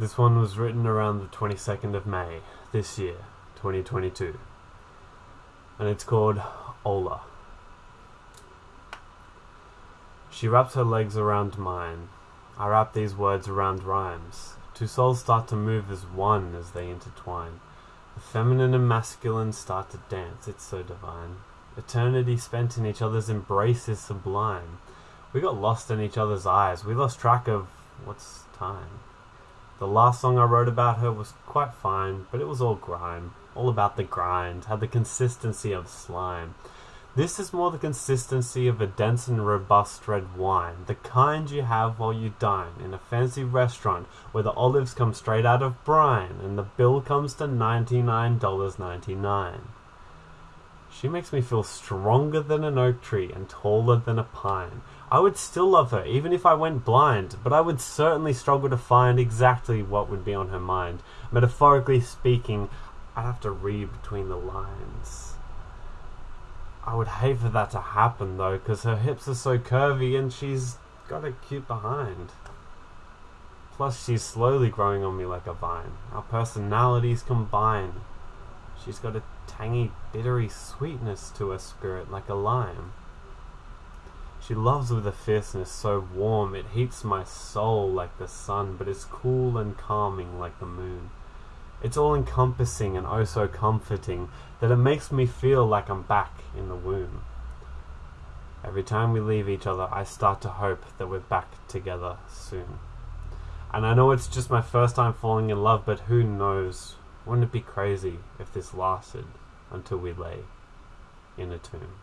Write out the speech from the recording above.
This one was written around the 22nd of May this year, 2022. And it's called Ola. She wraps her legs around mine. I wrap these words around rhymes. Two souls start to move as one as they intertwine. The feminine and masculine start to dance, it's so divine. Eternity spent in each other's embrace is sublime. We got lost in each other's eyes, we lost track of what's time. The last song I wrote about her was quite fine, but it was all grime, all about the grind, had the consistency of slime. This is more the consistency of a dense and robust red wine, the kind you have while you dine in a fancy restaurant where the olives come straight out of brine and the bill comes to $99.99. She makes me feel stronger than an oak tree and taller than a pine. I would still love her even if I went blind, but I would certainly struggle to find exactly what would be on her mind. Metaphorically speaking, I'd have to read between the lines. I would hate for that to happen though, because her hips are so curvy and she's got a cute behind. Plus, she's slowly growing on me like a vine. Our personalities combine. She's got a tangy, bittery sweetness to her spirit like a lime. She loves with a fierceness so warm it heats my soul like the sun, but it's cool and calming like the moon. It's all encompassing and oh so comforting that it makes me feel like I'm back in the womb. Every time we leave each other, I start to hope that we're back together soon. And I know it's just my first time falling in love, but who knows? Wouldn't it be crazy if this lasted until we lay in a tomb?